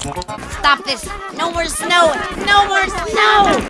Stop this! No more snow! No more snow!